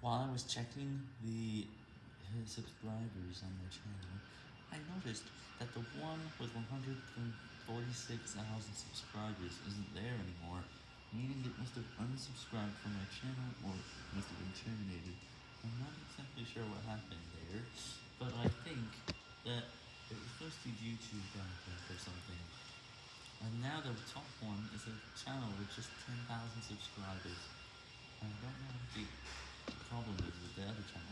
While I was checking the subscribers on my channel, I noticed that the one with 146,000 subscribers isn't there anymore, meaning it must have unsubscribed from my channel or must have been terminated. I'm not exactly sure what happened there, but I think that it was posted YouTube content or something. And now the top one is a channel with just 10,000 subscribers. I don't know what the problem is with the other channel.